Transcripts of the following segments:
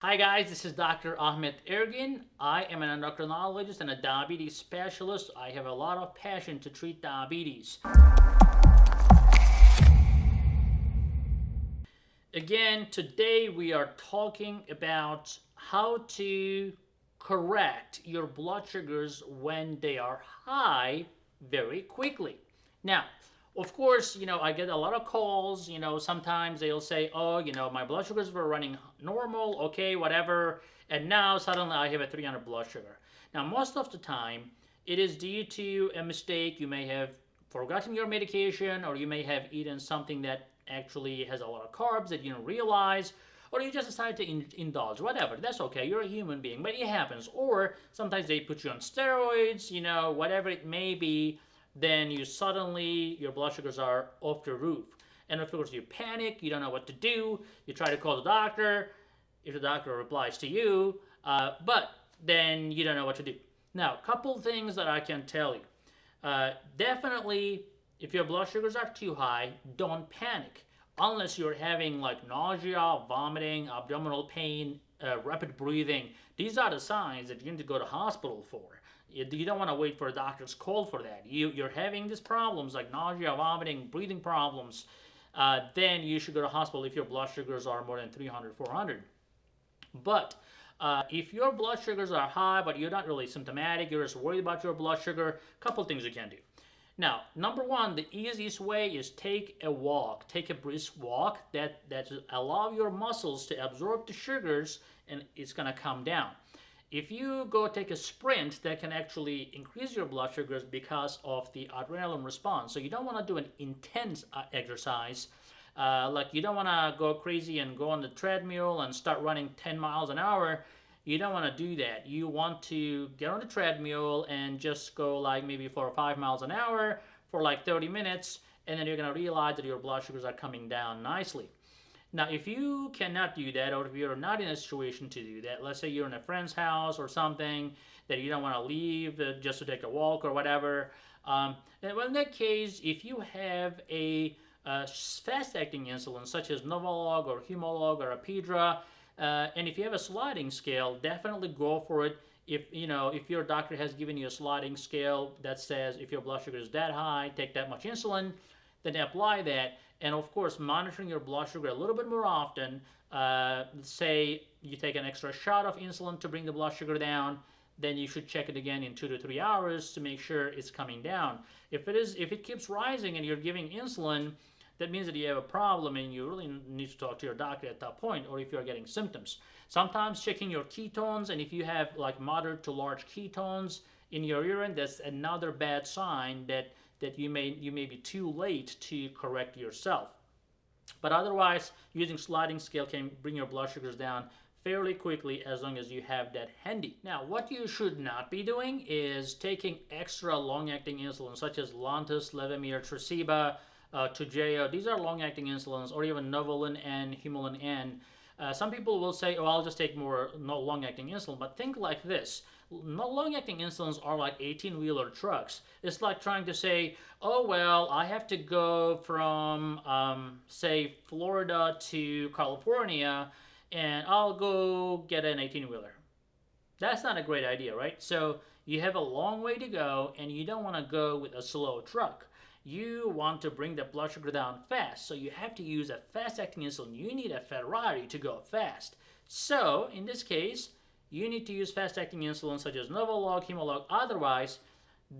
Hi guys, this is Dr. Ahmet Ergin. I am an endocrinologist and a diabetes specialist. I have a lot of passion to treat diabetes. Again, today we are talking about how to correct your blood sugars when they are high very quickly. Now, of course, you know, I get a lot of calls, you know, sometimes they'll say, oh, you know, my blood sugars were running normal, okay, whatever, and now suddenly I have a 300 blood sugar. Now, most of the time, it is due to a mistake. You may have forgotten your medication, or you may have eaten something that actually has a lot of carbs that you don't realize, or you just decide to in indulge, whatever. That's okay. You're a human being, but it happens. Or sometimes they put you on steroids, you know, whatever it may be then you suddenly, your blood sugars are off the roof. And of course, you panic, you don't know what to do, you try to call the doctor, if the doctor replies to you, uh, but then you don't know what to do. Now, a couple things that I can tell you. Uh, definitely, if your blood sugars are too high, don't panic. Unless you're having like nausea, vomiting, abdominal pain, uh, rapid breathing. These are the signs that you need to go to hospital for. You, you don't want to wait for a doctor's call for that. You, you're having these problems like nausea, vomiting, breathing problems, uh, then you should go to hospital if your blood sugars are more than 300, 400. But uh, if your blood sugars are high, but you're not really symptomatic, you're just worried about your blood sugar, a couple things you can do. Now, number one, the easiest way is take a walk. Take a brisk walk that, that allow your muscles to absorb the sugars and it's going to come down. If you go take a sprint, that can actually increase your blood sugars because of the adrenaline response. So you don't want to do an intense uh, exercise. Uh, like you don't want to go crazy and go on the treadmill and start running 10 miles an hour. You don't want to do that. You want to get on the treadmill and just go like maybe four or five miles an hour for like 30 minutes, and then you're going to realize that your blood sugars are coming down nicely. Now, if you cannot do that, or if you're not in a situation to do that, let's say you're in a friend's house or something that you don't want to leave uh, just to take a walk or whatever, um, well, in that case, if you have a uh, fast-acting insulin such as Novolog or Humalog or Apidra, uh, and if you have a sliding scale, definitely go for it. If you know if your doctor has given you a sliding scale that says if your blood sugar is that high, take that much insulin, then apply that. And of course monitoring your blood sugar a little bit more often uh, say you take an extra shot of insulin to bring the blood sugar down then you should check it again in two to three hours to make sure it's coming down. If it is if it keeps rising and you're giving insulin that means that you have a problem and you really need to talk to your doctor at that point or if you're getting symptoms. Sometimes checking your ketones and if you have like moderate to large ketones in your urine that's another bad sign that that you may you may be too late to correct yourself. But otherwise, using sliding scale can bring your blood sugars down fairly quickly as long as you have that handy. Now, what you should not be doing is taking extra long-acting insulin such as Lantus, Levemir, Tresiba, uh, Toujeo. These are long-acting insulins or even Novolin and Humulin N. Uh, some people will say, oh, I'll just take more long-acting insulin, but think like this long-acting insulins are like 18-wheeler trucks. It's like trying to say, oh, well, I have to go from, um, say, Florida to California, and I'll go get an 18-wheeler. That's not a great idea, right? So you have a long way to go, and you don't want to go with a slow truck. You want to bring the blood sugar down fast, so you have to use a fast-acting insulin. You need a Ferrari to go fast. So, in this case, you need to use fast-acting insulin such as Novolog, Humalog. Otherwise,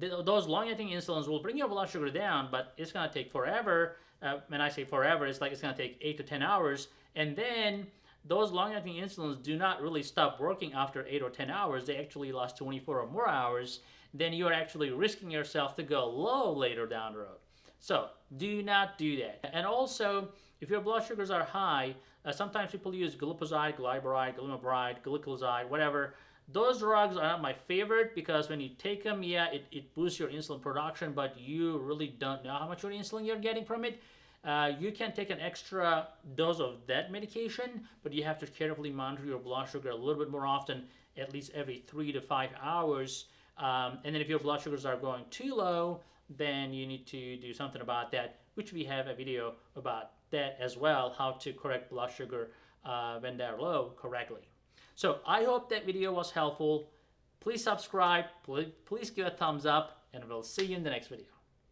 th those long-acting insulins will bring your blood sugar down, but it's going to take forever. Uh, when I say forever, it's like it's going to take 8 to 10 hours. And then those long-acting insulins do not really stop working after 8 or 10 hours. They actually last 24 or more hours. Then you're actually risking yourself to go low later down the road. So do not do that. And also, if your blood sugars are high, uh, sometimes people use glipizide, glyburide, glimepiride, gliclazide, whatever. Those drugs are not my favorite because when you take them, yeah, it, it boosts your insulin production, but you really don't know how much insulin you're getting from it. Uh, you can take an extra dose of that medication, but you have to carefully monitor your blood sugar a little bit more often, at least every three to five hours. Um, and then if your blood sugars are going too low, then you need to do something about that, which we have a video about that as well, how to correct blood sugar uh, when they're low correctly. So I hope that video was helpful. Please subscribe, please give a thumbs up, and we'll see you in the next video.